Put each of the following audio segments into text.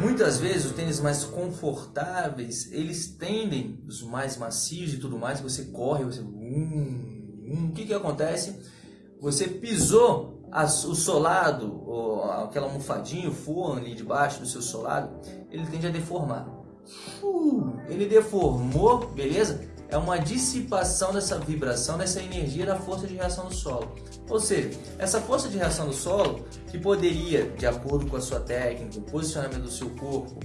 muitas vezes os tênis mais confortáveis, eles tendem, os mais macios e tudo mais, você corre, você... Hum, hum, o que que acontece? Você pisou o solado, ou aquela almofadinha, o forno ali debaixo do seu solado, ele tende a deformar. Uh, ele deformou, beleza? É uma dissipação dessa vibração, dessa energia da força de reação do solo. Ou seja, essa força de reação do solo, que poderia, de acordo com a sua técnica, o posicionamento do seu corpo,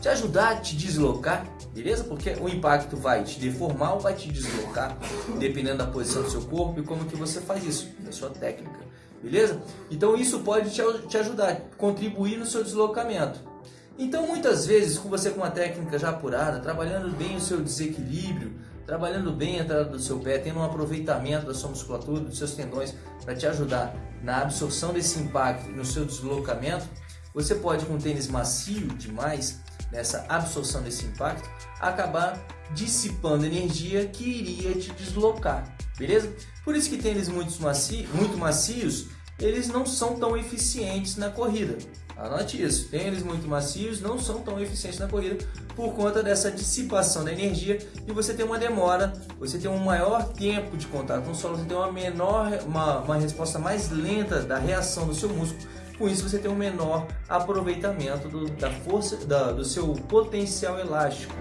te ajudar a te deslocar, beleza? Porque o impacto vai te deformar ou vai te deslocar, dependendo da posição do seu corpo e como que você faz isso, da sua técnica, beleza? Então isso pode te, te ajudar, contribuir no seu deslocamento. Então muitas vezes, com você com uma técnica já apurada, trabalhando bem o seu desequilíbrio, trabalhando bem a entrada do seu pé, tendo um aproveitamento da sua musculatura, dos seus tendões, para te ajudar na absorção desse impacto e no seu deslocamento, você pode com um tênis macio demais, nessa absorção desse impacto, acabar dissipando energia que iria te deslocar, beleza? Por isso que tênis muito, macio, muito macios, eles não são tão eficientes na corrida. Anote isso, tênis muito macios não são tão eficientes na corrida por conta dessa dissipação da energia e você tem uma demora, você tem um maior tempo de contato com o solo, você tem uma menor, uma, uma resposta mais lenta da reação do seu músculo, com isso você tem um menor aproveitamento do, da força, da, do seu potencial elástico.